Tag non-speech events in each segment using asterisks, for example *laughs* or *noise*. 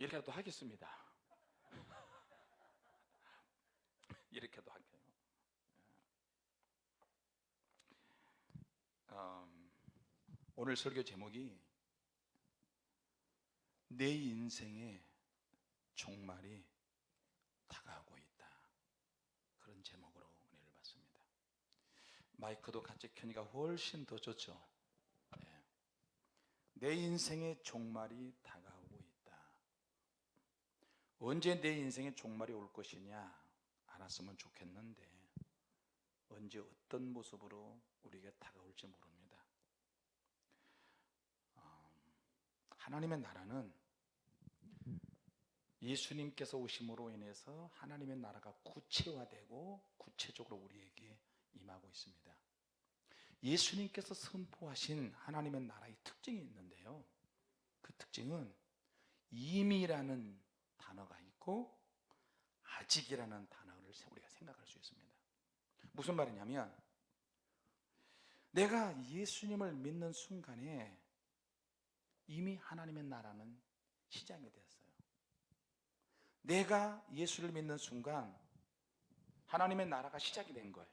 이렇게라도 하겠습니다. *laughs* 이렇게도 할게요. 음, 오늘 설교 제목이 내 인생의 종말이 다가오고 있다. 그런 제목으로 은혜를 받습니다. 마이크도 같이 켜니까 훨씬 더 좋죠. 네. 내 인생의 종말이 다가오고. 언제 내 인생의 종말이 올 것이냐 알았으면 좋겠는데 언제 어떤 모습으로 우리가 다가올지 모릅니다. 음, 하나님의 나라는 예수님께서 오심으로 인해서 하나님의 나라가 구체화되고 구체적으로 우리에게 임하고 있습니다. 예수님께서 선포하신 하나님의 나라의 특징이 있는데요. 그 특징은 이미라는 단어가 있고 아직이라는 단어를 우리가 생각할 수 있습니다. 무슨 말이냐면 내가 예수님을 믿는 순간에 이미 하나님의 나라는 시작이 되었어요. 내가 예수를 믿는 순간 하나님의 나라가 시작이 된 거예요.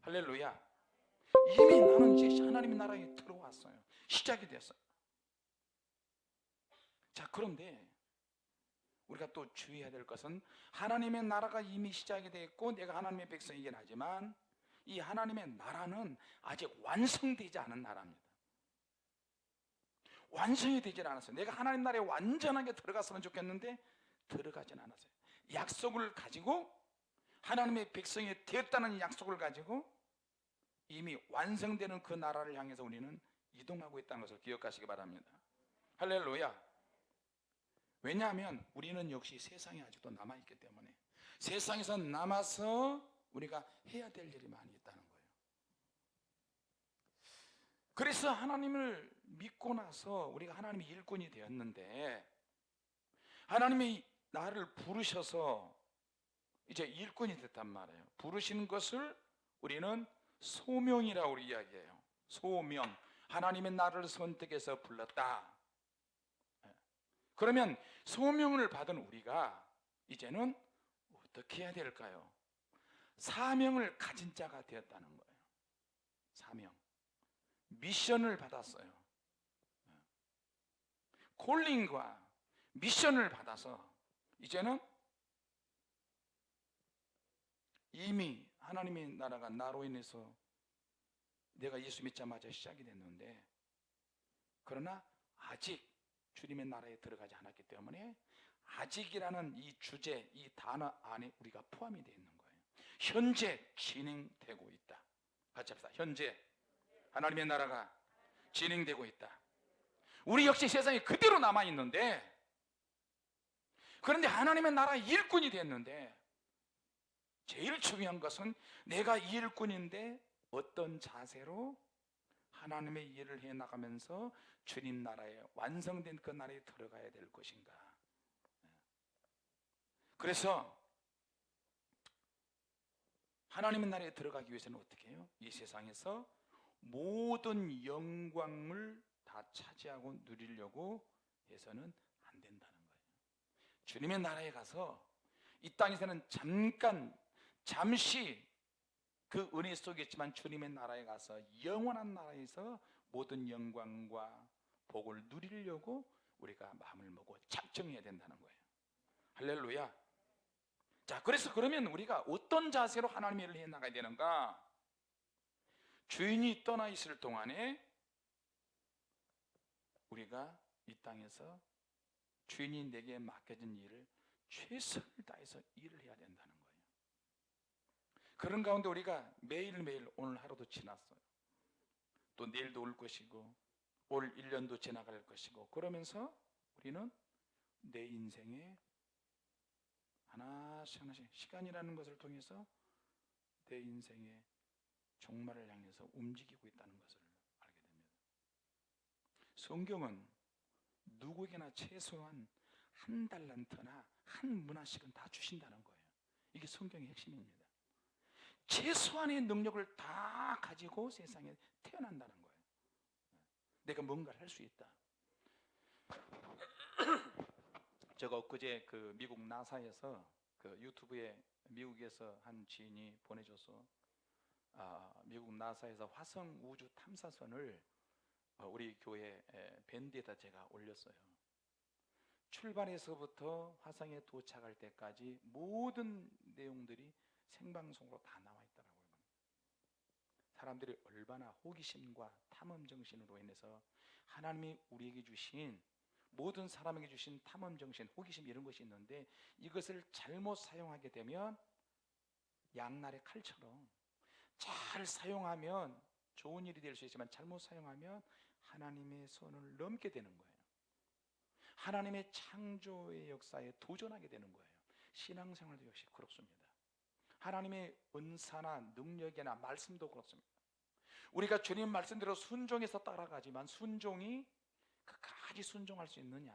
할렐루야. 이미 나는 이제 하나님의 나라에 들어왔어요. 시작이 됐어요. 자, 그런데 우리가 또 주의해야 될 것은 하나님의 나라가 이미 시작이 됐고 내가 하나님의 백성이긴 하지만 이 하나님의 나라는 아직 완성되지 않은 나라입니다. 완성이 되질 않았어요. 내가 하나님 나라에 완전하게 들어갔으면 좋겠는데 들어가진 않았어요. 약속을 가지고 하나님의 백성이 되었다는 약속을 가지고 이미 완성되는 그 나라를 향해서 우리는 이동하고 있다는 것을 기억하시기 바랍니다. 할렐루야. 왜냐하면 우리는 역시 세상에 아직도 남아있기 때문에 세상에서 남아서 우리가 해야 될 일이 많이 있다는 거예요. 그래서 하나님을 믿고 나서 우리가 하나님의 일꾼이 되었는데 하나님이 나를 부르셔서 이제 일꾼이 됐단 말이에요. 부르시는 것을 우리는 소명이라고 우리 이야기해요. 소명. 하나님의 나를 선택해서 불렀다. 예. 그러면 소명을 받은 우리가 이제는 어떻게 해야 될까요? 사명을 가진 자가 되었다는 거예요. 사명. 미션을 받았어요. 예. 콜링과 미션을 받아서 이제는 이미 하나님의 나라가 나로 인해서 내가 예수 믿자마자 시작이 됐는데 그러나 아직 주님의 나라에 들어가지 않았기 때문에 아직이라는 이 주제, 이 단어 안에 우리가 포함이 되어 있는 거예요. 현재 진행되고 있다. 같이 합시다. 현재 하나님의 나라가 진행되고 있다. 우리 역시 세상에 그대로 남아 있는데 그런데 하나님의 나라 일꾼이 됐는데 제일 중요한 것은 내가 일꾼인데 어떤 자세로 하나님의 일을 해 나가면서 주님 나라에 완성된 그 나라에 들어가야 될 것인가. 그래서 하나님의 나라에 들어가기 위해서는 어떻게 해요? 이 세상에서 모든 영광을 다 차지하고 누리려고 해서는 안 된다는 거예요. 주님의 나라에 가서 이 땅에서는 잠깐 잠시 그 은혜 속에 있지만 주님의 나라에 가서 영원한 나라에서 모든 영광과 복을 누리려고 우리가 마음을 먹고 작정해야 된다는 거예요. 할렐루야. 자, 그래서 그러면 우리가 어떤 자세로 하나님의 일을 해 나가야 되는가? 주인이 떠나 있을 동안에 우리가 이 땅에서 주인이 내게 맡겨진 일을 최선을 다해서 일을 해야 된다는 거예요. 그런 가운데 우리가 매일매일 오늘 하루도 지났어요. 또 내일도 올 것이고 올 1년도 지나갈 것이고 그러면서 우리는 내 인생에 하나씩 하나씩 시간이라는 것을 통해서 내 인생의 종말을 향해서 움직이고 있다는 것을 알게 됩니다. 성경은 누구에게나 최소한 한 달란트나 한 문화씩은 다 주신다는 거예요. 이게 성경의 핵심입니다. 최소한의 능력을 다 가지고 세상에 태어난다는 거예요. 내가 뭔가를 할 수 있다. *clears throat* 제가 엊그제 그 미국 나사에서 그 유튜브에 미국에서 한 지인이 보내줘서 아, 미국 나사에서 화성 우주 탐사선을 어, 우리 교회 에, 밴드에다 제가 올렸어요. 출발에서부터 화성에 도착할 때까지 모든 내용들이 생방송으로 다 나와. 사람들이 얼마나 호기심과 탐험 정신으로 인해서 하나님이 우리에게 주신 모든 사람에게 주신 탐험 정신, 호기심 이런 것이 있는데 이것을 잘못 사용하게 되면 양날의 칼처럼 잘 사용하면 좋은 일이 될 수 있지만 잘못 사용하면 하나님의 손을 넘게 되는 거예요. 하나님의 창조의 역사에 도전하게 되는 거예요. 신앙생활도 역시 그렇습니다. 하나님의 은사나 능력이나 말씀도 그렇습니다. 우리가 주님 말씀대로 순종해서 따라가지만 순종이 끝까지 순종할 수 있느냐?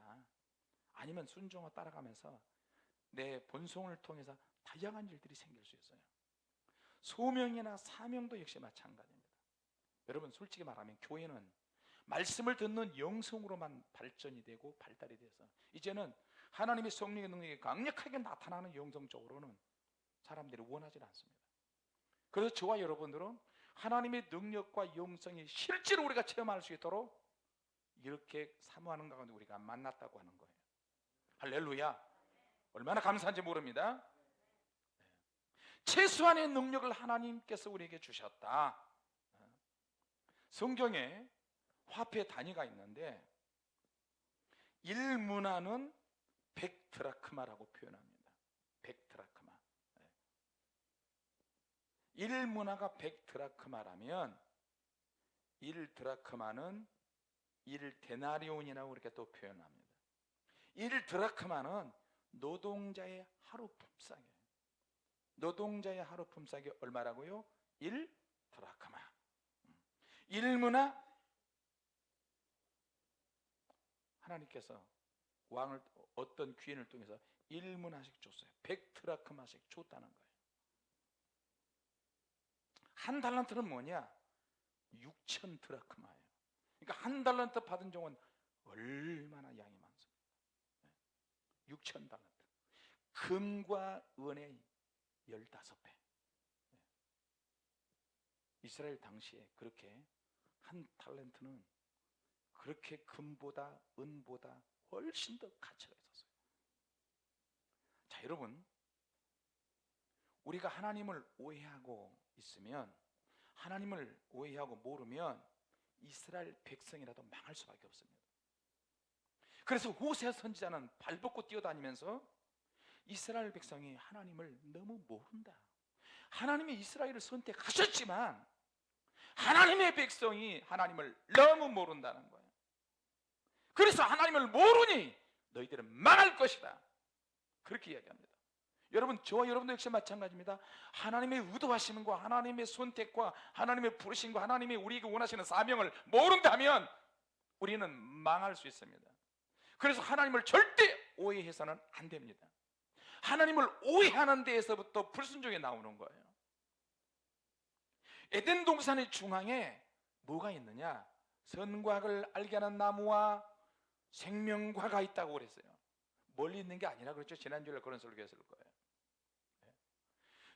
아니면 순종을 따라가면서 내 본성을 통해서 다양한 일들이 생길 수 있어요. 소명이나 사명도 역시 마찬가지입니다. 여러분 솔직히 말하면 교회는 말씀을 듣는 영성으로만 발전이 되고 발달이 돼서 이제는 하나님의 성령의 능력이 강력하게 나타나는 영성적으로는 사람들이 원하지 않습니다. 그래서 저와 여러분들은 하나님의 능력과 영성이 실제로 우리가 체험할 수 있도록 이렇게 사모하는 가운데 우리가 만났다고 하는 거예요. 할렐루야. 얼마나 감사한지 모릅니다. 네. 최소한의 능력을 하나님께서 우리에게 주셨다. 성경에 화폐 단위가 있는데 1문화는 100드라크마라고 표현합니다. 100드라크마. 1문화가 100드라크마라면 1드라크마는 1데나리온이라고 이렇게 또 표현합니다. 1드라크마는 노동자의 하루 품삯이에요. 노동자의 하루 품삯이 얼마라고요? 1드라크마. 1문화 하나님께서 왕을 어떤 귀인을 통해서 1문화씩 줬어요. 100드라크마씩 줬다는 거예요. 한 달란트는 뭐냐? 6천 드라크마예요. 그러니까 한 달란트 받은 종은 얼마나 양이 많습니까? 6천 달란트. 금과 은의 15배. 이스라엘 당시에 그렇게 한 탤런트는 그렇게 금보다 은보다 훨씬 더 가치가 있었어요. 자, 여러분. 우리가 하나님을 오해하고 있으면 하나님을 오해하고 모르면 이스라엘 백성이라도 망할 수밖에 없습니다. 그래서 호세 선지자는 발벗고 뛰어다니면서 이스라엘 백성이 하나님을 너무 모른다. 하나님이 이스라엘을 선택하셨지만 하나님의 백성이 하나님을 너무 모른다는 거예요. 그래서 하나님을 모르니 너희들은 망할 것이다. 그렇게 이야기합니다. 여러분 저와 여러분도 역시 마찬가지입니다. 하나님의 의도하심과 하나님의 선택과 하나님의 부르심과 하나님의 우리에게 원하시는 사명을 모른다면 우리는 망할 수 있습니다. 그래서 하나님을 절대 오해해서는 안 됩니다. 하나님을 오해하는 데에서부터 불순종이 나오는 거예요. 에덴 동산의 중앙에 뭐가 있느냐? 선과를 알게 하는 나무와 생명과가 있다고 그랬어요. 멀리 있는 게 아니라 그렇죠. 지난주에 그런 설교했을 거예요.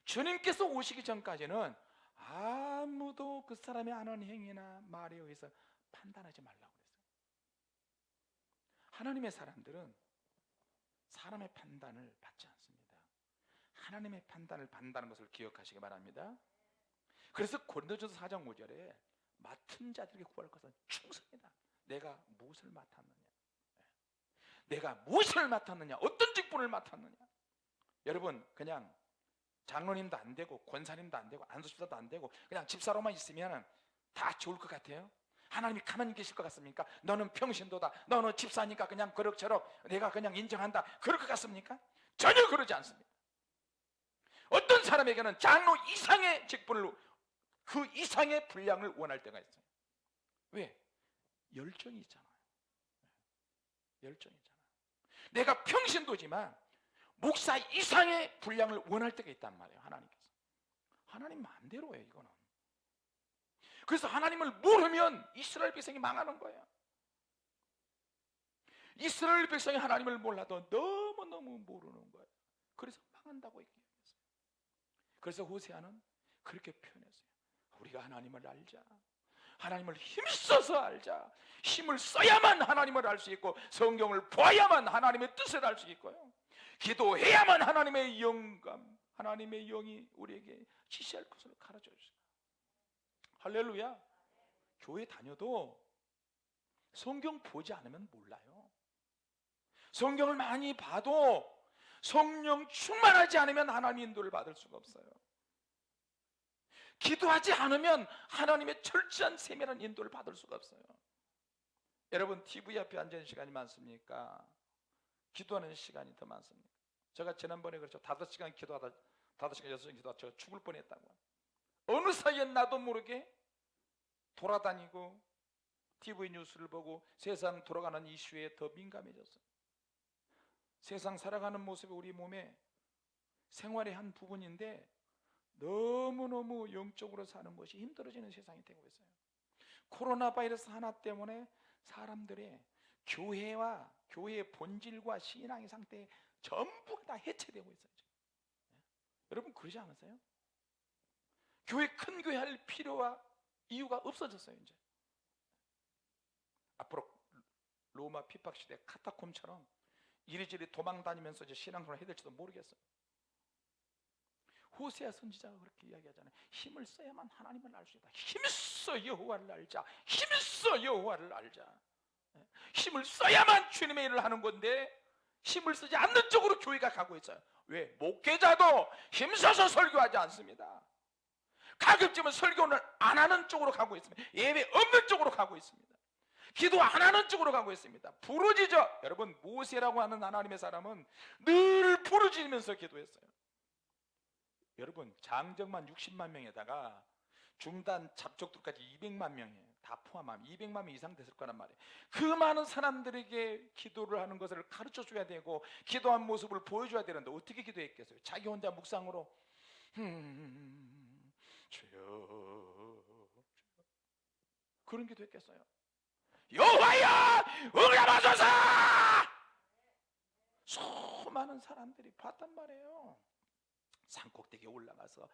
주님께서 오시기 전까지는 아무도 그 사람이 하는 행위나 말에 의해서 판단하지 말라고 그랬어요. 하나님의 사람들은 사람의 판단을 받지 않습니다. 하나님의 판단을 받는다는 것을 기억하시기 바랍니다. 그래서 고린도전서 4장 5절에 맡은 자들에게 구할 것은 충성이다. 내가 무엇을 맡았느냐? 내가 무엇을 맡았느냐? 어떤 직분을 맡았느냐? 여러분 그냥 장로님도 안 되고 권사님도 안 되고 안수집사도 안 되고 그냥 집사로만 있으면 다 좋을 것 같아요. 하나님이 가만히 계실 것 같습니까? 너는 평신도다. 너는 집사니까 그냥 그럭저럭 내가 그냥 인정한다. 그럴 것 같습니까? 전혀 그러지 않습니다. 어떤 사람에게는 장로 이상의 직분을 그 이상의 분량을 원할 때가 있어요. 왜? 열정이 있잖아요. 열정이 있잖아요. 내가 평신도지만 목사 이상의 분량을 원할 때가 있단 말이에요. 하나님께서. 하나님 마음대로예요, 이거는. 그래서 하나님을 모르면 이스라엘 백성이 망하는 거예요. 이스라엘 백성이 하나님을 몰라도 너무 너무너무 모르는 거예요. 그래서 망한다고 얘기했어요. 그래서 호세아는 그렇게 표현했어요. 우리가 하나님을 알자. 하나님을 힘써서 알자. 힘을 써야만 하나님을 알 수 있고 성경을 보아야만 하나님의 뜻을 알 수 있고요. 기도해야만 하나님의 영감, 하나님의 영이 우리에게 지시할 것을 가르쳐 주세요. 할렐루야. 교회 다녀도 성경 보지 않으면 몰라요. 성경을 많이 봐도 성령 충만하지 않으면 하나님 인도를 받을 수가 없어요. 기도하지 않으면 하나님의 철저한 세밀한 인도를 받을 수가 없어요. 여러분 TV 앞에 앉아 있는 시간이 많습니까? 기도하는 시간이 더 많습니까? 제가 지난번에 그렇죠. 다섯 시간 기도하다 다섯 시간 여섯 시간 기도하다 제가 죽을 뻔했다고. 어느 사이에 나도 모르게 돌아다니고 TV 뉴스를 보고 세상 돌아가는 이슈에 더 민감해졌어요. 세상 살아가는 모습이 우리 몸에 생활의 한 부분인데 너무너무 영적으로 사는 것이 힘들어지는 세상이 되고 있어요. 코로나 바이러스 하나 때문에 사람들의 교회와 교회의 본질과 신앙의 상태 전부가 다 해체되고 있어요. 지금. 여러분 그러지 않으세요? 교회 큰 교회 할 필요와 이유가 없어졌어요 이제. 앞으로 로마 핍박 시대 카타콤처럼 이리저리 도망 다니면서 이제 신앙생활 해야 될지도 모르겠어요. 호세아 선지자가 그렇게 이야기하잖아요. 힘을 써야만 하나님을 알 수 있다. 힘써 여호와를 알자. 힘써 여호와를 알자. 예? 힘을 써야만 주님의 일을 하는 건데 힘을 쓰지 않는 쪽으로 교회가 가고 있어요. 왜? 목회자도 힘써서 설교하지 않습니다. 가급적이면 설교는 안 하는 쪽으로 가고 있습니다. 예배 없는 쪽으로 가고 있습니다. 기도 안 하는 쪽으로 가고 있습니다. 부르짖어. 여러분 모세라고 하는 하나님의 사람은 늘 부르짖으면서 기도했어요. 여러분 장정만 60만 명에다가 중단 잡족들까지 200만 명이에요. 다 포함하면 200만 명 이상 됐을 거란 말이에요. 그 많은 사람들에게 기도를 하는 것을 가르쳐 줘야 되고 기도한 모습을 보여줘야 되는데 어떻게 기도했겠어요? 자기 혼자 묵상으로 음, 주여 그런 기도했겠어요? 여호와여 응답하소서 수많은 사람들이 봤단 말이에요. 산꼭대기에 올라가서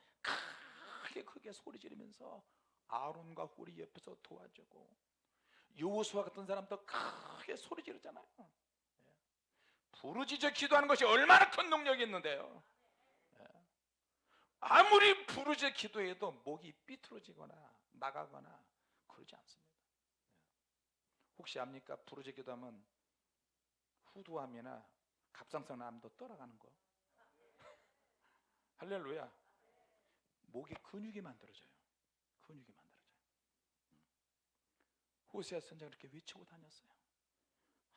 크게 크게 소리 지르면서 아론과 후리 옆에서 도와주고 요수와 같은 사람도 크게 소리 지르잖아요. 예. 부르짖어 기도하는 것이 얼마나 큰 능력이 있는데요. 예. 아무리 부르짖어 기도해도 목이 삐뚤어지거나 나가거나 그러지 않습니다. 예. 혹시 압니까? 부르짖어 기도하면 후두암이나 갑상선 암도 떠나가는 거. *laughs* 할렐루야. 목에 근육이 만들어져요. 근육이 만들어져요. 음. 호세아 선자가 그렇게 외치고 다녔어요.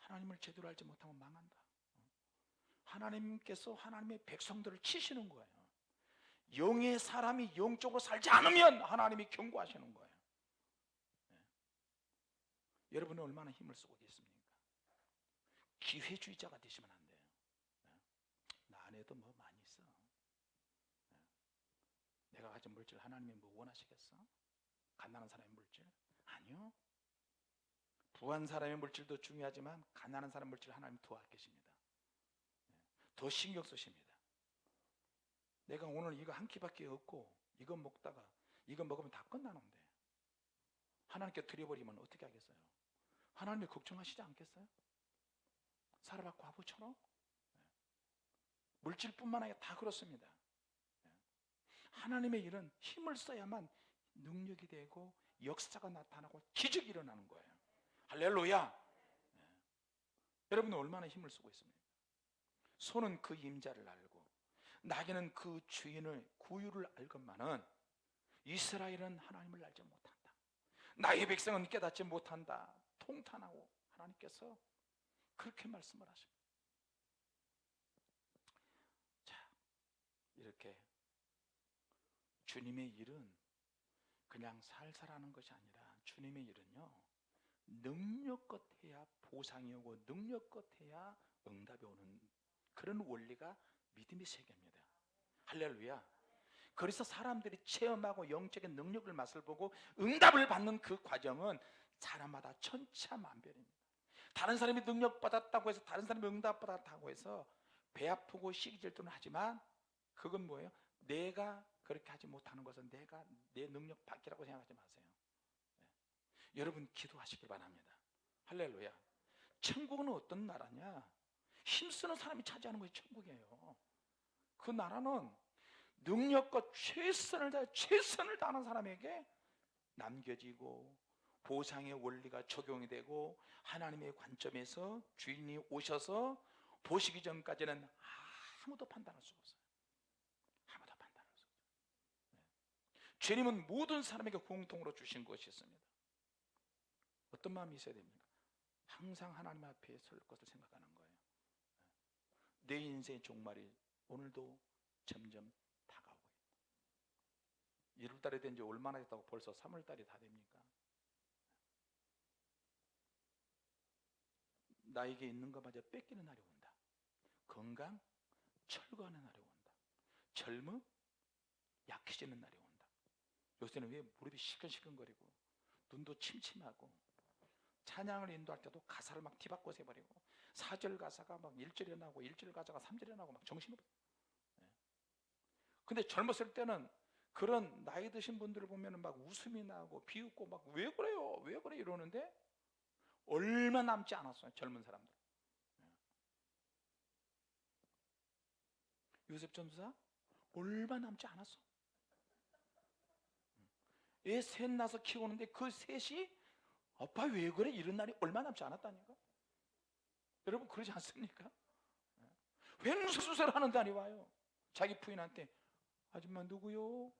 하나님을 제대로 알지 못하면 망한다. 음. 하나님께서 하나님의 백성들을 치시는 거예요. 영의 사람이 영적으로 살지 않으면 하나님이 경고하시는 거예요. 네. 여러분은 얼마나 힘을 쓰고 계십니까? 기회주의자가 되시면 안 돼요. 네. 나 안에도 뭐 많이 있어. 네. 내가 가진 물질 하나님이 뭐 원하시겠어? 가난한 사람의 물질? 아니요. 부한 사람의 물질도 중요하지만 가난한 사람 물질 하나님 더 아끼십니다. 네. 더 신경 쓰십니다. 내가 오늘 이거 한 끼밖에 없고 이거 먹다가 이거 먹으면 다 끝나는데 하나님께 드려버리면 어떻게 하겠어요? 하나님이 걱정하시지 않겠어요? 사라바 과부처럼 네. 물질뿐만 아니라 다 그렇습니다. 네. 하나님의 일은 힘을 써야만 능력이 되고 역사가 나타나고 기적이 일어나는 거예요. 할렐루야. 네. 여러분은 얼마나 힘을 쓰고 있습니까? 손은 그 임자를 알고 나에게는 그 주인을 구유를 알건만은 이스라엘은 하나님을 알지 못한다. 나의 백성은 깨닫지 못한다. 통탄하고 하나님께서 그렇게 말씀을 하십니다. 자, 이렇게 주님의 일은 그냥 살살하는 것이 아니라 주님의 일은요 능력껏 해야 보상이 오고 능력껏 해야 응답이 오는 그런 원리가 믿음의 세계입니다. 할렐루야. 그래서 사람들이 체험하고 영적인 능력을 맛을 보고 응답을 받는 그 과정은 사람마다 천차만별입니다. 다른 사람이 능력 받았다고 해서 다른 사람이 응답 받았다고 해서 배 아프고 시기질투는 하지만 그건 뭐예요? 내가 그렇게 하지 못하는 것은 내가 내 능력 밖이라고 생각하지 마세요. 네. 여러분 기도하시길 바랍니다. 할렐루야. 천국은 어떤 나라냐? 힘쓰는 사람이 차지하는 것이 천국이에요. 그 나라는 능력과 최선을 다 최선을 다하는 사람에게 남겨지고 보상의 원리가 적용이 되고 하나님의 관점에서 주인이 오셔서 보시기 전까지는 아무도 판단할 수 없어요. 아무도 판단할 수 없어요. 네. 주님은 모든 사람에게 공통으로 주신 것이 있습니다. 어떤 마음이 있어야 됩니까? 항상 하나님 앞에 설 것을 생각하는 거예요. 네. 내 인생의 종말이 오늘도 점점 다가오고 있다. 1월달에 된 지 얼마나 됐다고 벌써 3월달이 다 됩니까? 나에게 있는 것마저 뺏기는 날이 온다. 건강 철거하는 날이 온다. 젊음 약해지는 날이 온다. 요새는 왜 무릎이 시큰시큰거리고 눈도 침침하고 찬양을 인도할 때도 가사를 막 뒤바꿔 세버리고 사절 가사가 막 1절에 나고 1절 가사가 3절에 나고 막 정신없어. 예. 근데 젊었을 때는 그런 나이 드신 분들을 보면 막 웃음이 나고 비웃고 막 왜 그래요? 왜 그래? 이러는데 얼마 남지 않았어요. 젊은 사람들. 예. 요셉 전사 얼마 남지 않았어. 애 셋 낳아서 키우는데 그 셋이 아빠 왜 그래? 이런 날이 얼마 남지 않았다니까. 여러분 그러지 않습니까? 예. 횡수수설 하는 날이 와요. 자기 부인한테 아줌마 누구요?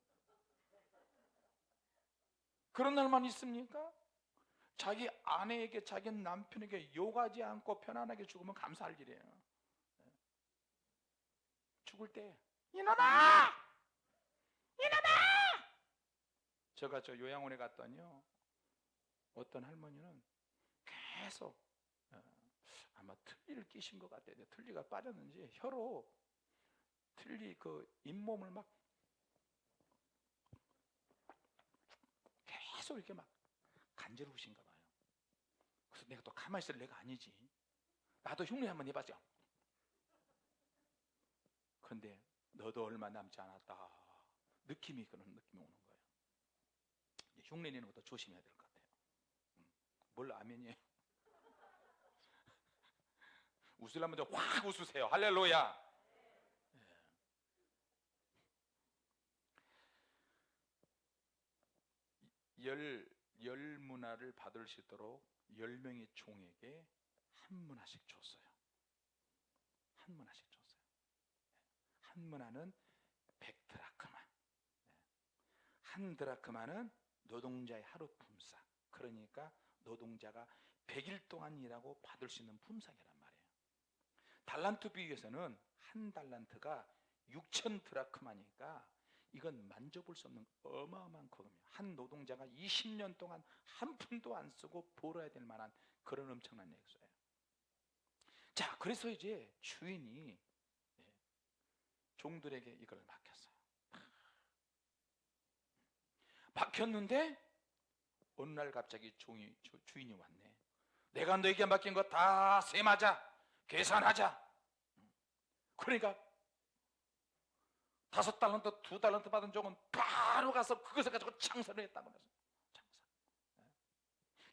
그런 날만 있습니까? 자기 아내에게 자기 남편에게 욕하지 않고 편안하게 죽으면 감사할 일이에요. 예. 죽을 때 이놈아! 이놈아! 제가 저 요양원에 갔더니요. 어떤 할머니는 계속 어, 아마 틀니를 끼신 것 같아요. 틀니가 빠졌는지 혀로 틀니 그 잇몸을 막 계속 이렇게 막 간지러우신가 봐요. 그래서 내가 또 가만히 있을 내가 아니지. 나도 흉내 한번 해봤죠. 그런데 너도 얼마 남지 않았다. 느낌이 그런 느낌이 오는 거예요. 흉내 내는 것도 조심해야 될 것 같아요. 음, 뭘 아멘이에요? *laughs* 웃으려면 확 웃으세요. 할렐루야. 열, 열 문화를 받을 수 있도록 열 명의 종에게 한 문화씩 줬어요. 한 문화씩 줬어요. 한 문화는 백 드라크마. 한 드라크마는 노동자의 하루 품삯. 그러니까 노동자가 100일 동안 일하고 받을 수 있는 품삯이란 말이에요. 달란트 비교에서는 한 달란트가 6천 드라크마니까 이건 만져볼 수 없는 어마어마한 거금이에요. 한 노동자가 20년 동안 한 푼도 안 쓰고 벌어야 될 만한 그런 엄청난 액수예요. 자, 그래서 이제 주인이 예, 종들에게 이걸 맡겼어요. 맡겼는데 어느 날 갑자기 종이 주인이 왔네. 내가 너에게 맡긴 거다 세마자 계산하자. 그러니까 다섯 달란트, 두 달란트 받은 종은 바로 가서 그것을 가지고 했다고 그랬어요.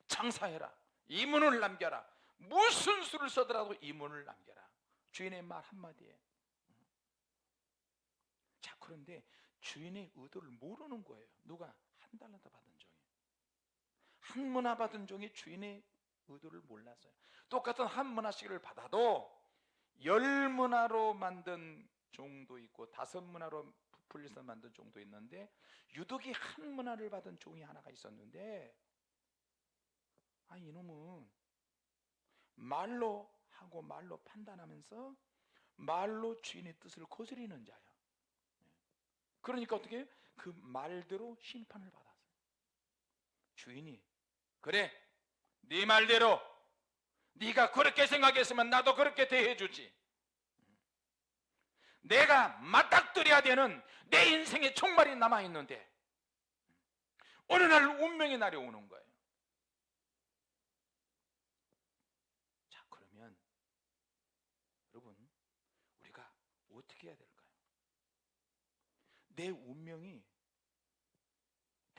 장사. 예. 장사해라. 이문을 남겨라. 무슨 수를 써더라도 이문을 남겨라. 주인의 말 한마디에. 자, 그런데 주인의 의도를 모르는 거예요. 누가 한 달란트 받은 종이. 한 문화 받은 종이 주인의 의도를 몰랐어요. 똑같은 한 문화씩을 받아도 열 문화로 만든 종도 있고 다섯 문화로 부풀려서 만든 종도 있는데 유독이 한 문화를 받은 종이 하나가 있었는데 아 이놈은 말로 하고 말로 판단하면서 말로 주인의 뜻을 거스리는 자야. 그러니까 어떻게 그 말대로 심판을 받았어요. 주인이 그래 네 말대로 네가 그렇게 생각했으면 나도 그렇게 대해주지. 내가 맞닥뜨려야 되는 내 인생의 총말이 남아있는데 어느 날 운명의 날이 오는 거예요. 자 그러면 여러분 어떻게 해야 될까요? 내 운명이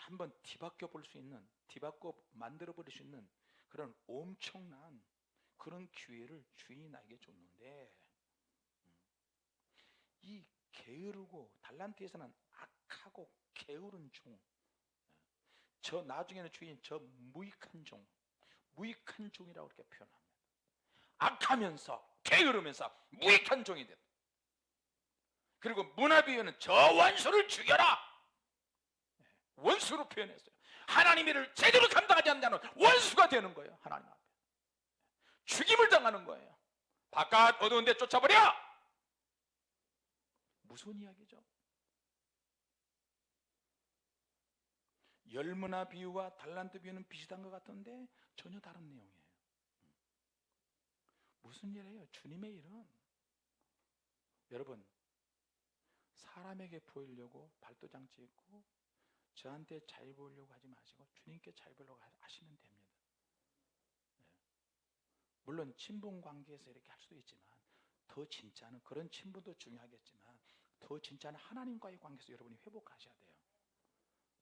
한번 뒤바뀌어 볼 수 있는, 뒤바꿔 만들어 버릴 수 있는 그런 엄청난 그런 기회를 주인이 나에게 줬는데 음, 이 게으르고 달란트에서는 악하고 게으른 종, 저 나중에는 주인 저 무익한 종, 무익한 종이라고 이렇게 표현합니다. 악하면서 게으르면서 무익한 종이 됐다. 그리고 문화비유는 저 원수를 죽여라. 원수로 표현했어요. 하나님의 제대로 감당하지 않는 자는 원수가 되는 거예요. 하나님 앞에. 죽임을 당하는 거예요. 바깥 어두운 데 쫓아버려! 무슨 이야기죠? 열문화 비유와 달란트 비유는 비슷한 것 같은데 전혀 다른 내용이에요. 무슨 일이에요? 주님의 일은 여러분 사람에게 보이려고 발도장치 있고 저한테 잘 보이려고 하지 마시고 주님께 잘 보이려고 하시면 됩니다. 네. 물론 친분 관계에서 이렇게 할 수도 있지만 더 진짜는 그런 친분도 중요하겠지만 더 진짜는 하나님과의 관계에서 여러분이 회복하셔야 돼요.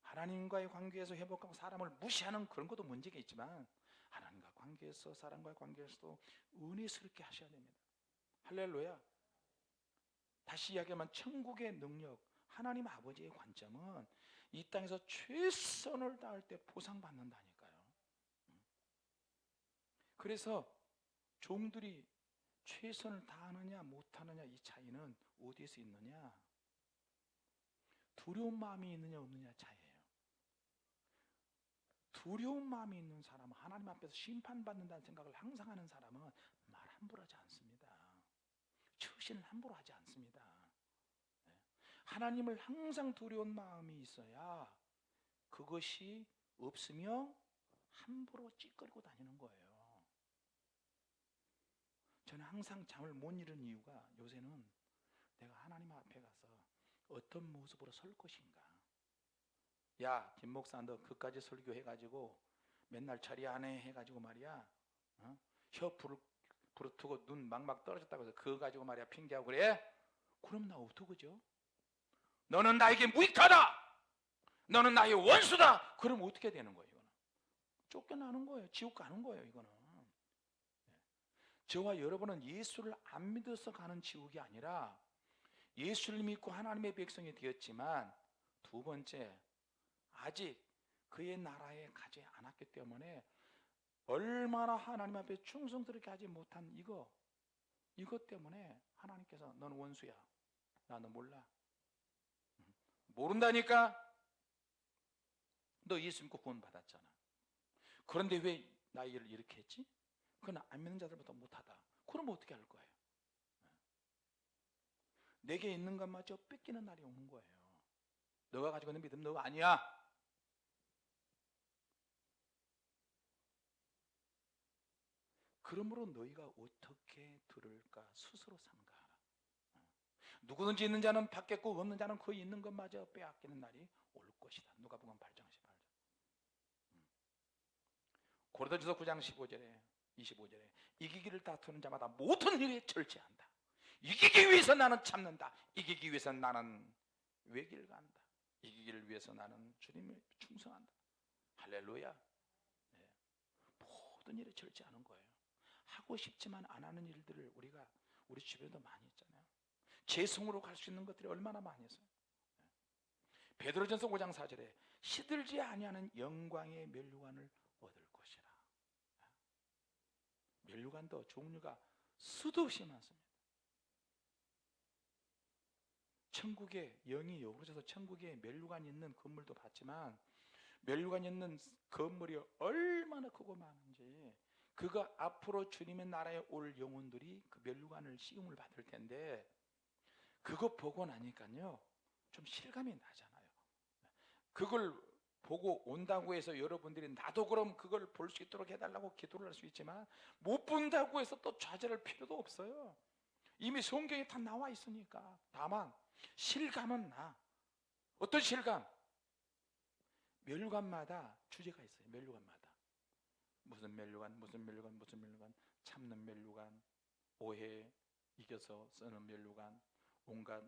하나님과의 관계에서 회복하고 사람을 무시하는 그런 것도 문제가 있지만 하나님과 관계에서 사람과의 관계에서도 은혜스럽게 하셔야 됩니다. 할렐루야. 다시 이야기하면 천국의 능력, 하나님 아버지의 관점은 이 땅에서 최선을 다할 때 보상받는다니까요. 그래서 종들이 최선을 다하느냐 못하느냐 이 차이는 어디에서 있느냐? 두려운 마음이 있느냐 없느냐 차이예요. 두려운 마음이 있는 사람은 하나님 앞에서 심판받는다는 생각을 항상 하는 사람은 말 함부로 하지 않습니다. 처신을 함부로 하지 않습니다. 네. 하나님을 항상 두려운 마음이 있어야 그것이 없으며 함부로 찌꺼리고 다니는 거예요. 저는 항상 잠을 못 이루는 이유가 요새는 내가 하나님 앞에 가서 어떤 모습으로 설 것인가. 야, 김 목사, 너 그까지 설교해가지고 맨날 자리 안에 해가지고 말이야. 어? 혀 부르, 부르트고 눈 막막 떨어졌다고 해서 그거 가지고 말이야 핑계하고 그래? 그럼 나 어떡하죠? 너는 나에게 무익하다! 너는 나의 원수다! 그럼 어떻게 되는 거예요, 이거는? 쫓겨나는 거예요. 지옥 가는 거예요, 이거는. 저와 여러분은 예수를 안 믿어서 가는 지옥이 아니라 예수를 믿고 하나님의 백성이 되었지만 두 번째 아직 그의 나라에 가지 않았기 때문에 얼마나 하나님 앞에 충성스럽게 하지 못한 이거 이것 때문에 하나님께서 너는 원수야 나는 몰라 모른다니까 너 예수 믿고 구원 받았잖아 그런데 왜 나이를 이렇게 했지? 그건 안 믿는 자들보다 못하다 그럼 어떻게 할 거예요? 내게 있는 것마저 뺏기는 날이 오는 거예요 너가 가지고 있는 믿음 너 아니야 그러므로 너희가 어떻게 들을까 스스로 삼가하라. 누구든지 있는 자는 받겠고 없는 자는 그 있는 것마저 빼앗기는 날이 올 것이다. 누가복음 8장 18절. 고린도전서 9장 15절에 25절에 이기기를 다투는 자마다 모든 일에 절제한다. 이기기 위해서 나는 참는다. 이기기 위해서 나는 외길 간다. 이기기를 위해서 나는 주님을 충성한다. 할렐루야. 네. 모든 일에 절제하는 거예요. 하고 싶지만 안 하는 일들을 우리가 우리 주변에도 많이 있잖아요. 재성으로 갈 수 있는 것들이 얼마나 많이 있어요. 베드로전서 5장 4절에 시들지 아니하는 영광의 멸류관을 얻을 것이라. 멸류관도 종류가 수도 없이 많습니다. 천국에 영이 여우져서 천국에 멸류관이 있는 건물도 봤지만 멸류관이 있는 건물이 얼마나 크고 많은지 그가 앞으로 주님의 나라에 올 영혼들이 그 멸류관을 시음을 받을 텐데 그거 보고 나니까요 좀 실감이 나잖아요. 그걸 보고 온다고 해서 여러분들이 나도 그럼 그걸 볼 수 있도록 해달라고 기도를 할 수 있지만 못 본다고 해서 또 좌절할 필요도 없어요. 이미 성경에 다 나와 있으니까. 다만 실감은 나. 어떤 실감? 멸관마다 주제가 있어요 멸관마다. 무슨 멸류관, 무슨 멸류관, 무슨 멸류관, 참는 멸류관, 오해 이겨서 쓰는 멸류관, 온갖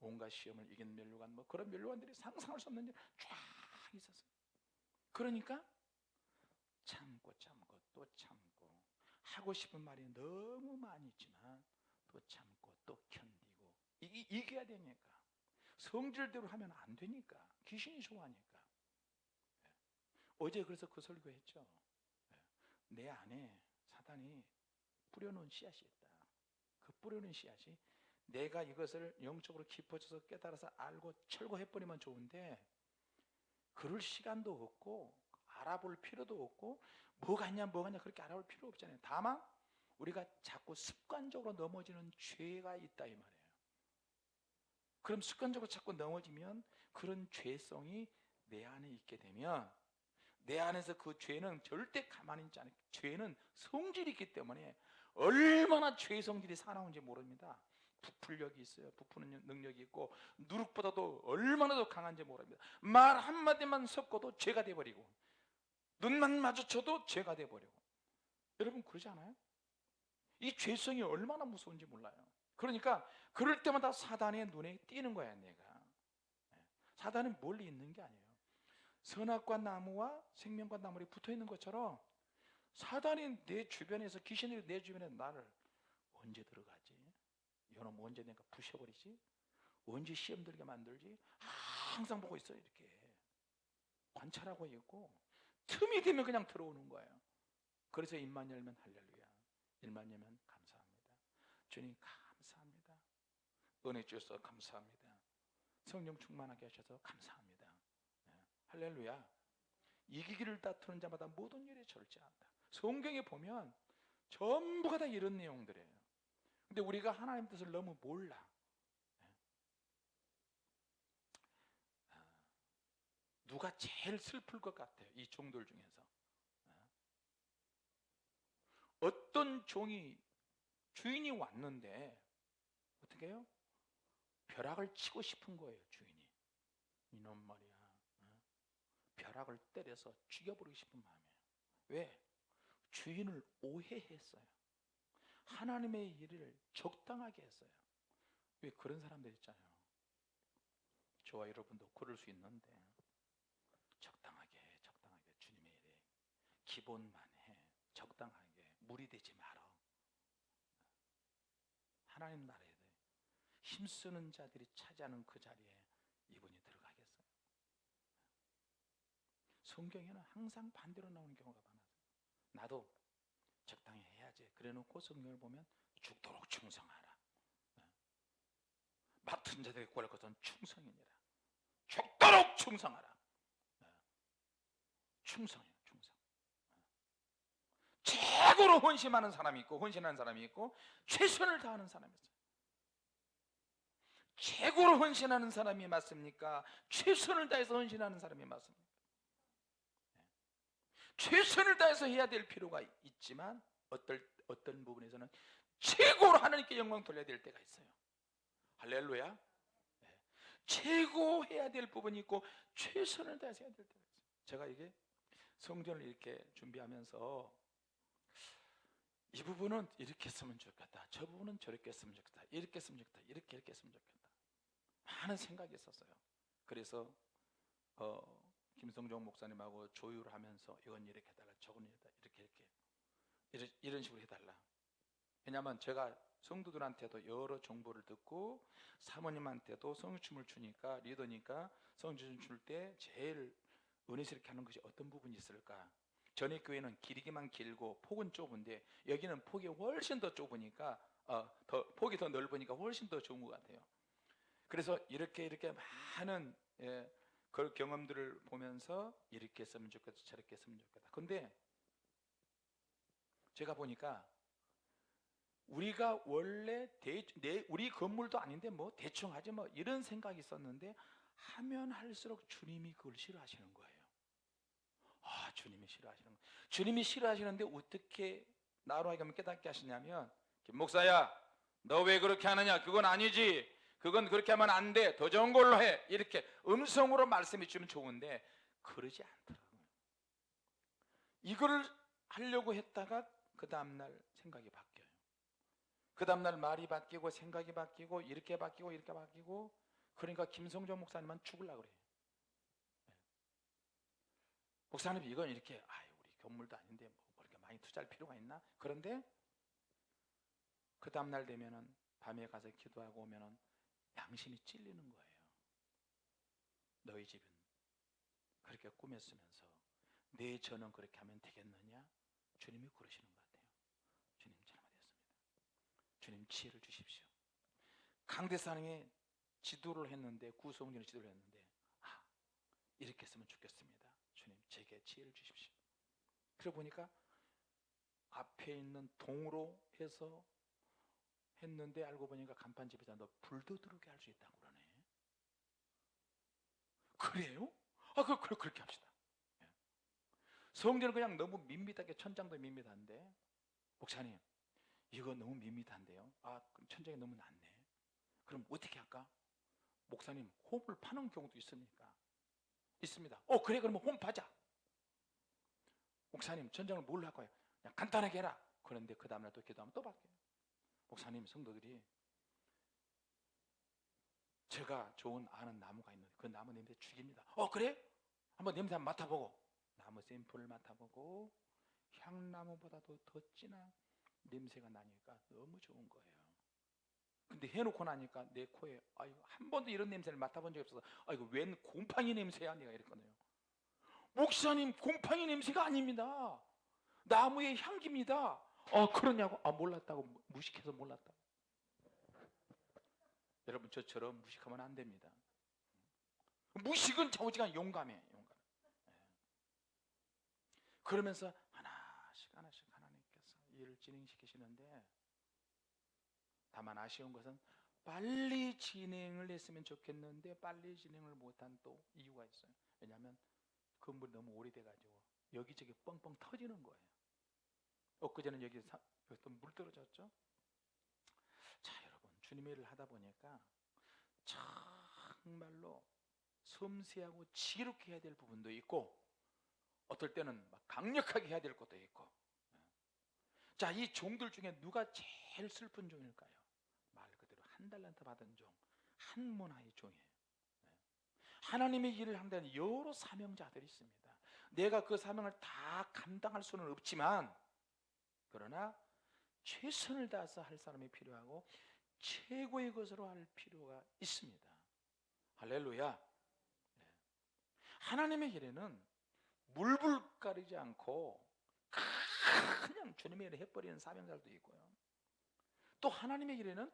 온갖 시험을 이긴 멸류관 뭐 그런 멸류관들이 상상할 수 없는 일 쫙 있었어요. 그러니까 참고 참고 또 참고 하고 싶은 말이 너무 많이 있지만 또 참고 또 견디고 이, 이겨야 되니까 성질대로 하면 안 되니까 귀신이 좋아하니까 예. 어제 그래서 그 설교 했죠. 예. 내 안에 사단이 뿌려놓은 씨앗이 있다. 그 뿌려놓은 씨앗이 내가 이것을 영적으로 깊어져서 깨달아서 알고 철거해버리면 좋은데 그럴 시간도 없고 알아볼 필요도 없고 뭐가 있냐 뭐가 있냐 그렇게 알아볼 필요 없잖아요. 다만 우리가 자꾸 습관적으로 넘어지는 죄가 있다 이 말이에요. 그럼 습관적으로 자꾸 넘어지면 그런 죄성이 내 안에 있게 되면 내 안에서 그 죄는 절대 가만히 있지 않아요. 죄는 성질이 있기 때문에 얼마나 죄 성질이 사나운지 모릅니다. 부풀력이 있어요. 부푸는 능력이 있고 누룩보다도 얼마나 더 강한지 모릅니다. 말 한마디만 섞어도 죄가 돼버리고 눈만 마주쳐도 죄가 돼버리고 여러분 그러지 않아요? 이 죄성이 얼마나 무서운지 몰라요. 그러니까 그럴 때마다 사단의 눈에 띄는 거야 내가. 예. 사단은 멀리 있는 게 아니에요. 선악과 나무와 생명과 나물이 붙어 있는 것처럼 사단이 내 주변에서 귀신들이 내 주변에 나를 언제 들어가지? 이놈 언제 내가 부셔버리지? 언제 시험 들게 만들지? 항상 보고 있어요 이렇게 관찰하고 있고 틈이 되면 그냥 들어오는 거예요. 그래서 입만 열면 할렐루야, 입만 열면 감사합니다. 주님 감사합니다. 은혜 주셔서 감사합니다. 성령 충만하게 하셔서 감사합니다. 네. 할렐루야. 이기기를 다투는 자마다 모든 일에 절제한다. 성경에 보면 전부가 다 이런 내용들이에요. 근데 우리가 하나님 뜻을 너무 몰라. 네. 아, 누가 제일 슬플 것 같아요? 이 종들 중에서. 네. 어떤 종이 주인이 왔는데 어떻게 해요? 벼락을 치고 싶은 거예요, 주인이. 이놈 말이야. 네. 벼락을 때려서 죽여버리고 싶은 마음이에요. 왜? 주인을 오해했어요. 하나님의 일을 적당하게 했어요. 왜 그런 사람들 있잖아요. 저와 여러분도 그럴 수 있는데 적당하게 적당하게 주님의 일에 기본만 해 적당하게 무리되지 말아. 하나님 나라에 힘쓰는 자들이 차지하는 그 자리에 이분이 들어가겠어요. 성경에는 항상 반대로 나오는 경우가 많아요. 나도 적당히 해야지. 그래 놓고 성경을 보면 죽도록 충성하라. 네. 맡은 자들에게 구할 것은 충성이니라. 죽도록 충성하라. 네. 충성이에요, 충성. 네. 최고로 헌신하는 사람이 있고, 헌신하는 사람이 있고, 최선을 다하는 사람이 있어요. 최고로 헌신하는 사람이 맞습니까? 최선을 다해서 헌신하는 사람이 맞습니까? 최선을 다해서 해야 될 필요가 있지만 어떨, 어떤 부분에서는 최고로 하나님께 영광 돌려야 될 때가 있어요. 할렐루야. 네. 최고 해야 될 부분이 있고 최선을 다해서 해야 될 때가 있어요. 제가 이게 성전을 이렇게 준비하면서 이 부분은 이렇게 했으면 좋겠다. 저 부분은 저렇게 했으면 좋겠다. 이렇게 했으면 좋겠다. 이렇게 이렇게 했으면 좋겠다. 많은 생각이 있었어요. 그래서 어, 김성종 목사님하고 조율을 하면서 이건 이렇게 해달라, 저건 이렇게 이렇게 이렇게 이런 식으로 해달라. 왜냐하면 제가 성도들한테도 여러 정보를 듣고 사모님한테도 성춤을 추니까 리더니까 성춤을 출 때 제일 은혜스럽게 하는 것이 어떤 부분이 있을까? 전에 교회는 길이기만 길고 폭은 좁은데 여기는 폭이 훨씬 더 좁으니까 어, 더 폭이 더 넓으니까 훨씬 더 좋은 것 같아요. 그래서 이렇게 이렇게 많은 예, 그 경험들을 보면서 이렇게 했으면 좋겠다 저렇게 했으면 좋겠다. 근데 제가 보니까 우리가 원래 대, 내, 우리 건물도 아닌데 뭐 대충 하지 뭐 이런 생각이 있었는데 하면 할수록 주님이 그걸 싫어하시는 거예요. 아 주님이 싫어하시는 거. 주님이 싫어하시는데 어떻게 나로 하여금 깨닫게 하시냐면 목사야 너 왜 그렇게 하느냐? 그건 아니지 그건 그렇게 하면 안 돼. 더 좋은 걸로 해. 이렇게 음성으로 말씀해 주면 좋은데 그러지 않더라고요. 이거를 하려고 했다가 그 다음날 생각이 바뀌어요. 그 다음날 말이 바뀌고 생각이 바뀌고 이렇게 바뀌고 이렇게 바뀌고 그러니까 김성종 목사님은 죽을라 그래요. 네. 목사님 이건 이렇게 아 우리 건물도 아닌데 뭐 이렇게 많이 투자할 필요가 있나? 그런데 그 다음날 되면은 밤에 가서 기도하고 오면은 양심이 찔리는 거예요. 너희 집은 그렇게 꾸몄으면서 내 저는 그렇게 하면 되겠느냐? 주님이 그러시는 것 같아요. 주님 잘못했습니다. 주님 지혜를 주십시오. 강대상에 지도를 했는데 구성진의 지도를 했는데 아 이렇게 했으면 좋겠습니다. 주님 제게 지혜를 주십시오. 그래 보니까 앞에 있는 동으로 해서 했는데 알고 보니까 간판집에다 너 불도 들어오게 할 수 있다고 그러네. 그래요? 아, 그, 그, 그렇게 합시다. 예. 성전은 그냥 너무 밋밋하게 천장도 밋밋한데 목사님 이거 너무 밋밋한데요. 아, 천장이 너무 낮네. 그럼 어떻게 할까? 목사님 홈을 파는 경우도 있습니까? 있습니다. 어 그래 그러면 홈 파자. 목사님 천장을 뭘로 할 거예요? 그냥 간단하게 해라. 그런데 그 다음날 또 기도하면 또 바뀌어요. 목사님 성도들이 제가 좋은 아는 나무가 있는데 그 나무 냄새 죽입니다. 어 그래? 한번 냄새 한번 맡아보고 나무 샘플을 맡아보고 향나무보다도 더 진한 냄새가 나니까 너무 좋은 거예요. 근데 해놓고 나니까 내 코에 아유 한 번도 이런 냄새를 맡아본 적이 없어서 아이고 웬 곰팡이 냄새야 내가 이랬거든요. 목사님 곰팡이 냄새가 아닙니다. 나무의 향기입니다. 어 그러냐고 아 몰랐다고 무- 무식해서 몰랐다. 여러분 저처럼 무식하면 안 됩니다. 무식은 좌우지간 용감해 용감. 예. 그러면서 하나씩 하나씩 하나님께서 일을 진행시키시는데 다만 아쉬운 것은 빨리 진행을 했으면 좋겠는데 빨리 진행을 못한 또 이유가 있어요. 왜냐하면 건물이 너무 오래돼가지고 여기저기 뻥뻥 터지는 거예요. 엊그제는 여기 사, 여기 또물 떨어졌죠. 자 여러분 주님의 일을 하다 보니까 정말로 섬세하고 지혜롭게 해야 될 부분도 있고 어떨 때는 막 강력하게 해야 될 것도 있고 자 이 종들 중에 누가 제일 슬픈 종일까요? 말 그대로 한 달란트 받은 종, 한 문화의 종이에요. 네. 하나님의 일을 한다는 여러 사명자들이 있습니다. 내가 그 사명을 다 감당할 수는 없지만 그러나 최선을 다해서 할 사람이 필요하고 최고의 것으로 할 필요가 있습니다. 할렐루야. 네. 하나님의 일에는 물불 가리지 않고 그냥 주님의 일을 해버리는 사명자들도 있고요. 또 하나님의 일에는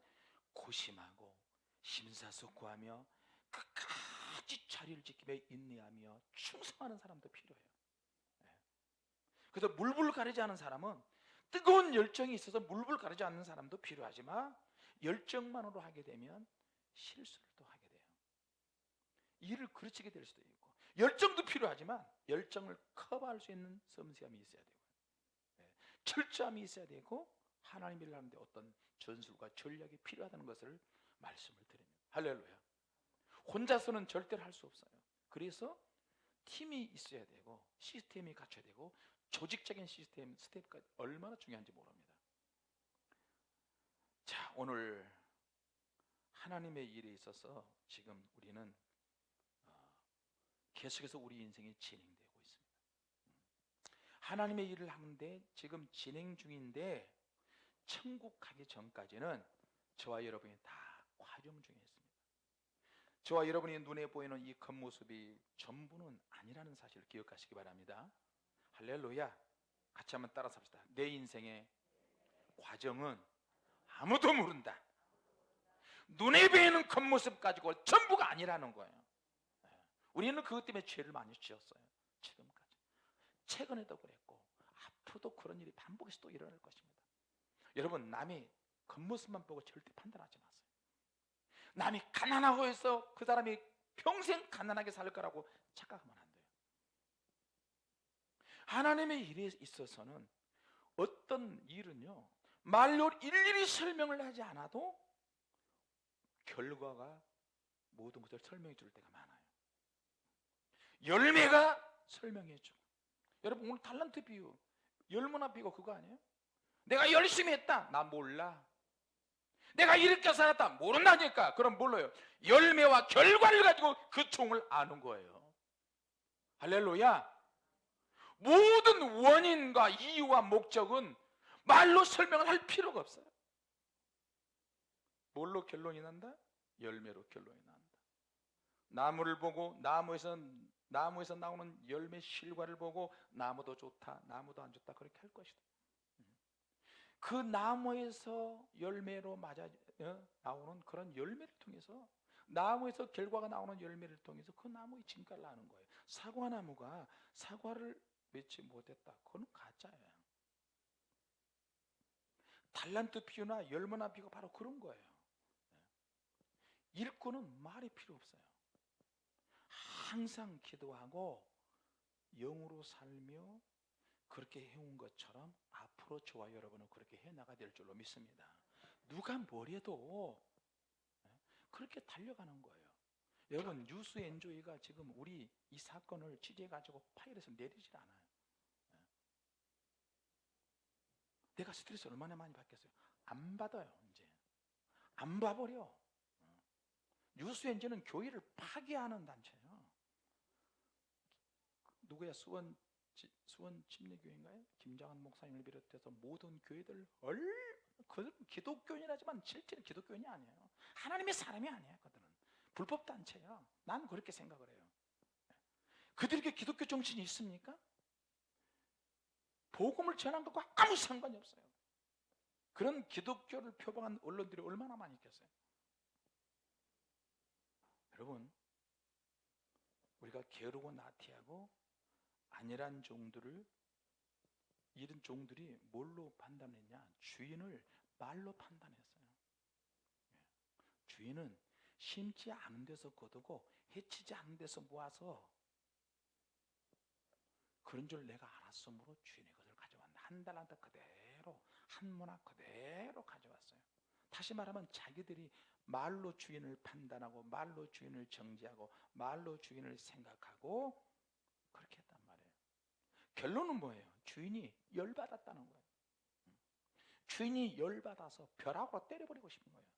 고심하고 심사숙고하며 끝까지 자리를 지키며 인내하며 충성하는 사람도 필요해요. 네. 그래서 물불 가리지 않은 사람은 뜨거운 열정이 있어서 물불 가리지 않는 사람도 필요하지만 열정만으로 하게 되면 실수를 또 하게 돼요. 일을 그르치게 될 수도 있고 열정도 필요하지만 열정을 커버할 수 있는 섬세함이 있어야 되고 네. 철저함이 있어야 되고 하나님 일을 하는데 어떤 전술과 전략이 필요하다는 것을 말씀을 드립니다. 할렐루야. 혼자서는 절대로 할 수 없어요. 그래서 팀이 있어야 되고 시스템이 갖춰야 되고 조직적인 시스템 스텝까지 얼마나 중요한지 모릅니다. 자, 오늘 하나님의 일에 있어서 지금 우리는 어, 계속해서 우리 인생이 진행되고 있습니다. 하나님의 일을 하는데 지금 진행 중인데 천국 가기 전까지는 저와 여러분이 다 과정 중에 있습니다. 저와 여러분이 눈에 보이는 이 겉모습이 전부는 아니라는 사실을 기억하시기 바랍니다. 할렐루야. 같이 한번 따라서 합시다. 내 인생의 과정은 아무도 모른다. 눈에 보이는 겉모습 가지고 전부가 아니라는 거예요. 네. 우리는 그것 때문에 죄를 많이 지었어요. 지금까지. 최근에도 그랬고 앞으로도 그런 일이 반복해서 또 일어날 것입니다. 여러분 남이 겉모습만 보고 절대 판단하지 마세요. 남이 가난하고 해서 그 사람이 평생 가난하게 살 거라고 착각하면. 하나님의 일에 있어서는 어떤 일은요 말로 일일이 설명을 하지 않아도 결과가 모든 것을 설명해 줄 때가 많아요. 열매가 설명해 주고 여러분 오늘 탈란트 비유 열무나 비고 그거 아니에요? 내가 열심히 했다 나 몰라 내가 이렇게 살았다 모른다니까. 그럼 몰라요. 열매와 결과를 가지고 그 종을 아는 거예요. 할렐루야. 모든 원인과 이유와 목적은 말로 설명을 할 필요가 없어요. 뭘로 결론이 난다? 열매로 결론이 난다. 나무를 보고 나무에서 나무에서 나오는 열매 실과를 보고 나무도 좋다, 나무도 안 좋다 그렇게 할 것이다. 그 나무에서 열매로 맞아 어? 나오는 그런 열매를 통해서 나무에서 결과가 나오는 열매를 통해서 그 나무의 진가를 아는 거예요. 사과 나무가 사과를 맺지 못했다. 그건 가짜예요. 달란트 비유나 열매나 비유가 바로 그런 거예요. 일꾼은 말이 필요 없어요. 항상 기도하고 영으로 살며 그렇게 해온 것처럼 앞으로 저와 여러분은 그렇게 해나가야 될 줄로 믿습니다. 누가 뭐래도 그렇게 달려가는 거예요. 여러분 뉴스 엔조이가 지금 우리 이 사건을 취재해 가지고 파일에서 내리질 않아요. 내가 스트레스 얼마나 많이 받겠어요? 안 받아요 이제 안 봐버려. 뉴스 엔조는 교회를 파괴하는 단체예요. 누구야 수원 수원 침례교회인가요? 김장한 목사님을 비롯해서 모든 교회들 얼 그 기독교인이라지만 실제로 기독교인이 아니에요. 하나님의 사람이 아니에요. 그들은 불법 단체예요. 난 그렇게 생각을 해요. 그들에게 기독교 정신이 있습니까? 복음을 전한 것과 아무 상관이 없어요. 그런 기독교를 표방한 언론들이 얼마나 많이 있겠어요? 여러분, 우리가 게으르고 나태하고 아니란 종들을 이런 종들이 뭘로 판단했냐? 주인을 말로 판단했어요. 예. 주인은 심지 않은 데서 거두고 해치지 않은 데서 모아서 그런 줄 내가 알았으므로 주인의 가져왔다. 한 달란트 그대로 한 문화 그대로 가져왔어요. 다시 말하면 자기들이 말로 주인을 판단하고 말로 주인을 정지하고 말로 주인을 생각하고 그렇게 했단 말이에요. 결론은 뭐예요? 주인이 열받았다는 거예요. 주인이 열받아서 벼락으로 때려버리고 싶은 거예요.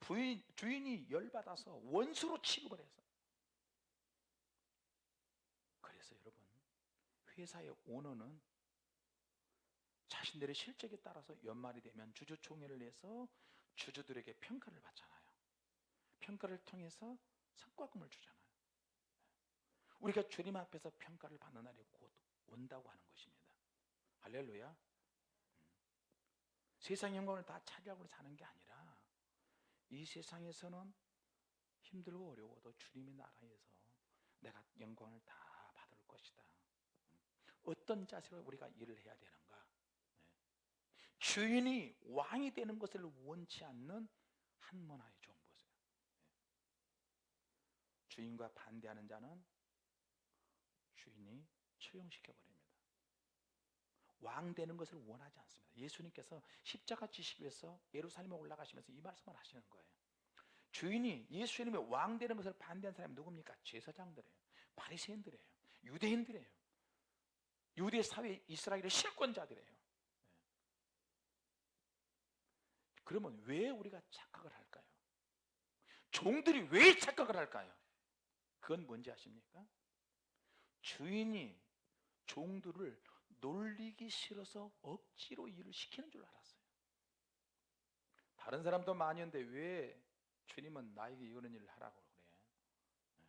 부인, 주인이 열받아서 원수로 취급을 해서. 그래서 여러분, 회사의 오너는 자신들의 실적에 따라서 연말이 되면 주주총회를 해서 주주들에게 평가를 받잖아요. 평가를 통해서 성과금을 주잖아요. 우리가 주님 앞에서 평가를 받는 날이 곧 온다고 하는 것입니다. 할렐루야. 음. 세상 영광을 다 차지하고 사는 게 아니라 이 세상에서는 힘들고 어려워도 주님의 나라에서 내가 영광을 다 받을 것이다. 음. 어떤 자세로 우리가 일을 해야 되는가? 네. 주인이 왕이 되는 것을 원치 않는 한 문화의 종 보세요. 네. 주인과 반대하는 자는 주인이 처형시켜 버립니다. 왕 되는 것을 원하지 않습니다. 예수님께서 십자가 지시기 위해서 예루살렘에 올라가시면서 이 말씀을 하시는 거예요. 주인이 예수님의 왕 되는 것을 반대한 사람이 누굽니까? 제사장들이에요. 바리새인들이에요. 유대인들이에요. 유대 사회 이스라엘의 실권자들이에요. 네. 그러면 왜 우리가 착각을 할까요? 종들이 왜 착각을 할까요? 그건 뭔지 아십니까? 주인이 종들을 놀리기 싫어서 억지로 일을 시키는 줄 알았어요. 다른 사람도 많이 있는데 왜 주님은 나에게 이런 일을 하라고 그래? 네.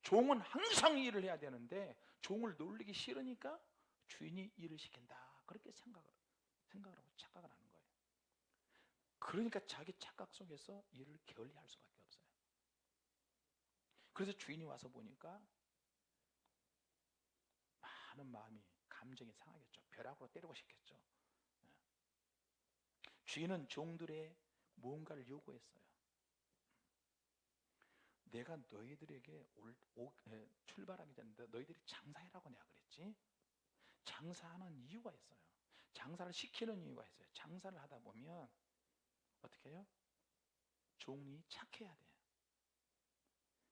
종은 항상 일을 해야 되는데 종을 놀리기 싫으니까 주인이 일을 시킨다. 그렇게 생각을 생각을 하고 착각을 하는 거예요. 그러니까 자기 착각 속에서 일을 게을리할 수밖에 없어요. 그래서 주인이 와서 보니까 많은 마음이 감정이 상하겠죠. 벼락으로 때리고 싶겠죠. 네. 주인은 종들의 무언가를 요구했어요. 내가 너희들에게 올, 오, 에, 출발하기 전에 너희들이 장사해라고 내가 그랬지. 장사하는 이유가 있어요. 장사를 시키는 이유가 있어요. 장사를 하다 보면 어떻게 해요? 종이 착해야 돼요.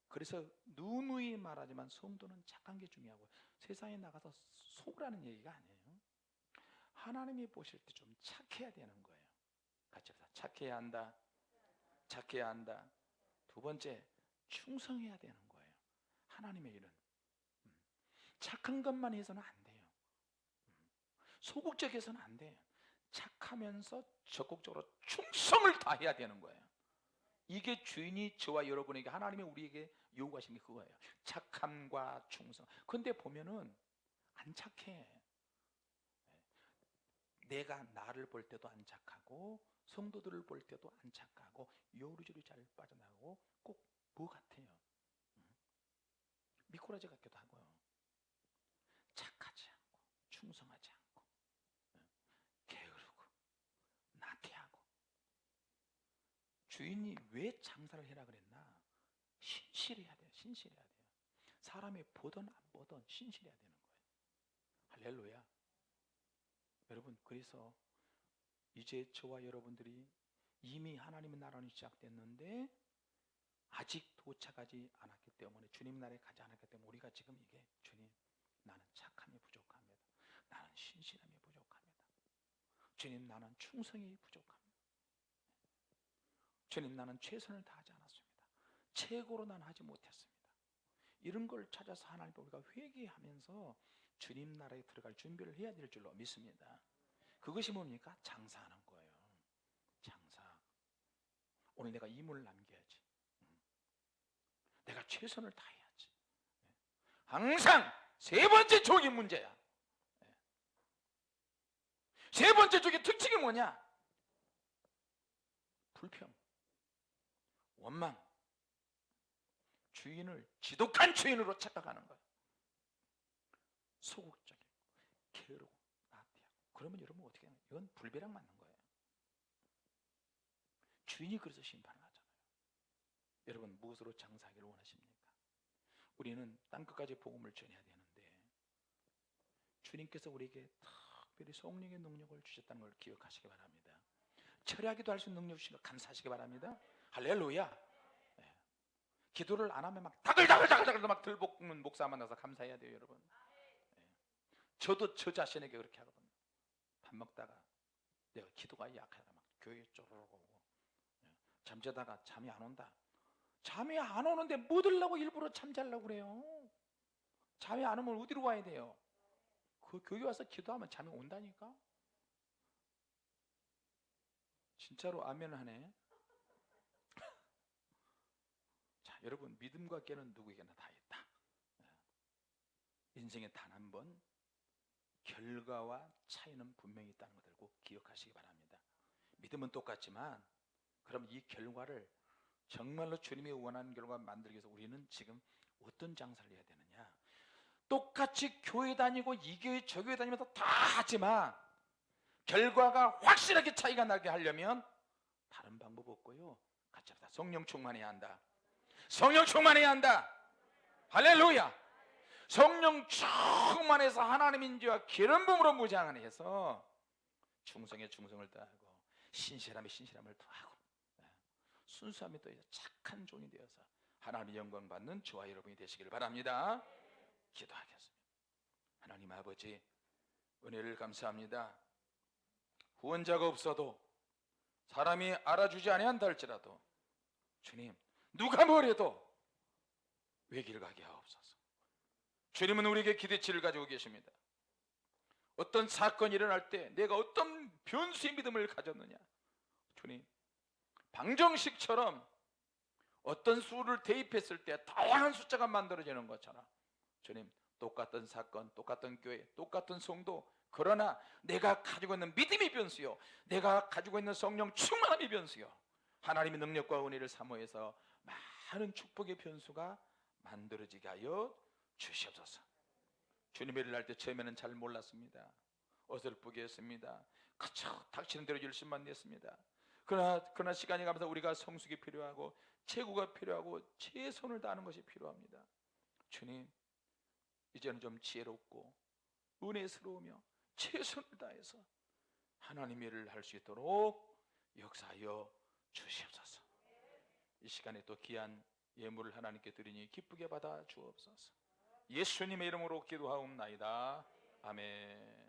그래서 누누이 말하지만 성도는 착한 게 중요하고 세상에 나가서 속으라는 얘기가 아니에요. 하나님이 보실 때 좀 착해야 되는 거예요. 같이 합시다. 착해야 한다. 착해야 한다. 두 번째, 충성해야 되는 거예요. 하나님의 일은. 음. 착한 것만 해서는 안. 소극적해서는 안 돼요. 착하면서 적극적으로 충성을 다해야 되는 거예요. 이게 주인이 저와 여러분에게 하나님이 우리에게 요구하신 게 그거예요. 착함과 충성. 근데 보면은 안 착해. 내가 나를 볼 때도 안 착하고 성도들을 볼 때도 안 착하고 요리조리 잘 빠져나가고 꼭 뭐 같아요. 음. 미꾸라지 같기도 하고요. 착하지 않고 충성하지 않고 음. 게으르고 나태하고 주인이 왜 장사를 해라 그랬나? 신실해야 돼요. 신실해야 돼요. 사람이 보든 안 보든 신실해야 되는 거예요. 할렐루야. 여러분 그래서 이제 저와 여러분들이 이미 하나님의 나라는 시작됐는데 아직 도착하지 않았기 때문에 주님 나라에 가지 않았기 때문에 우리가 지금 이게 주님 나는 착함이 부족합니다. 나는 신실함이 부족합니다. 주님 나는 충성이 부족합니다. 주님 나는 최선을 다하지 않았습니다. 최고로 난 하지 못했습니다. 이런 걸 찾아서 하나님 우리가 회개하면서 주님 나라에 들어갈 준비를 해야 될 줄로 믿습니다. 그것이 뭡니까? 장사하는 거예요. 장사. 오늘 내가 임무를 남겨야지. 음. 내가 최선을 다해야지. 네. 항상 세 번째 쪽이 문제야. 네. 세 번째 쪽의 특징이 뭐냐? 불평, 원망, 주인을 지독한 주인으로 착각하는 거야. 소극적이고 게으르고 나태하고. 그러면 여러분 어떻게 하냐 이건 불배랑 맞는 거예요. 주인이 그래서 심판을 하잖아요. 여러분 무엇으로 장사하기를 원하십니까? 우리는 땅 끝까지 복음을 전해야 되는데 주님께서 우리에게 특별히 성령의 능력을 주셨다는 걸 기억하시기 바랍니다. 철야기도 할 수 있는 능력 주신 걸 감사하시기 바랍니다 할렐루야 예. 기도를 안 하면 막 다글다글다글다글 막 들볶는 목사 만나서 감사해야 돼요 여러분 저도 저 자신에게 그렇게 하거든요. 밥 먹다가 내가 기도가 약하다 막 교회 쪼르륵 오고 예, 잠자다가 잠이 안 온다. 잠이 안 오는데 뭐 들라고 일부러 잠자려고 그래요. 잠이 안 오면 어디로 가야 돼요? 그 교회 와서 기도하면 잠이 온다니까. 진짜로 아멘 하네. 자, 여러분 믿음과 깨는 누구에게나 다 있다. 예. 인생에 단 한 번 결과와 차이는 분명히 있다는 것을 꼭 기억하시기 바랍니다. 믿음은 똑같지만 그럼 이 결과를 정말로 주님이 원하는 결과 만들기 위해서 우리는 지금 어떤 장사를 해야 되느냐? 똑같이 교회 다니고 이 교회 저 교회 다니면서 다 하지만 결과가 확실하게 차이가 나게 하려면 다른 방법 없고요. 같이 합시다. 성령 충만해야 한다. 성령 충만해야 한다. 할렐루야. 성령 충만해서 하나님 인지와 기름 부음으로 무장을 해서 충성에 충성을 다하고 신실함에 신실함을 더하고 네. 순수함에 또 착한 종이 되어서 하나님의 영광 받는 저와 여러분이 되시기를 바랍니다. 기도하겠습니다. 하나님 아버지 은혜를 감사합니다. 후원자가 없어도 사람이 알아주지 아니한다 할지라도 주님 누가 뭐래도 외길 가게 하옵소서. 주님은 우리에게 기대치를 가지고 계십니다. 어떤 사건이 일어날 때 내가 어떤 변수의 믿음을 가졌느냐. 주님, 방정식처럼 어떤 수를 대입했을 때 다양한 숫자가 만들어지는 것처럼 주님, 똑같은 사건, 똑같은 교회, 똑같은 성도 그러나 내가 가지고 있는 믿음이 변수요. 내가 가지고 있는 성령 충만함이 변수요. 하나님의 능력과 은혜를 사모해서 많은 축복의 변수가 만들어지게 하여 주시옵소서. 주님의 일을 할 때 처음에는 잘 몰랐습니다. 어설프게 했습니다. 그쵸 닥치는 대로 열심만 냈습니다. 그러나 그러나 시간이 가면서 우리가 성숙이 필요하고 체구가 필요하고 최선을 다하는 것이 필요합니다. 주님 이제는 좀 지혜롭고 은혜스러우며 최선을 다해서 하나님의 일을 할 수 있도록 역사하여 주시옵소서. 이 시간에 또 귀한 예물을 하나님께 드리니 기쁘게 받아 주옵소서. 예수님의 이름으로 기도하옵나이다. 아멘.